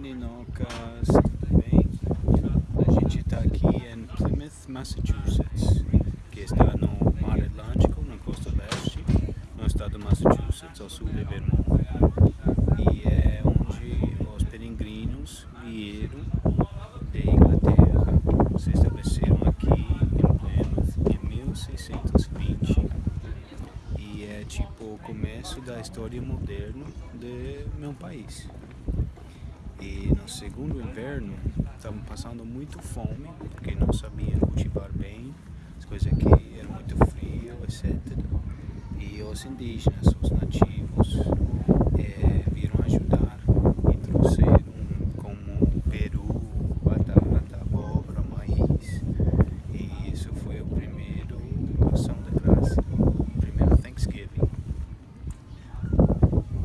Ninocas, tudo bem? A gente está aqui em Plymouth, Massachusetts, que está no Mar Atlântico, na costa leste, no estado de Massachusetts, ao sul de Vermont. E é onde os peregrinos vieram de Inglaterra, se estabeleceram aqui em Plymouth em 1620. E é tipo o começo da história moderna de meu país. E no segundo inverno estavam passando muito fome, porque não sabiam cultivar bem, as coisas aqui eram muito frio, etc. E os indígenas, os nativos,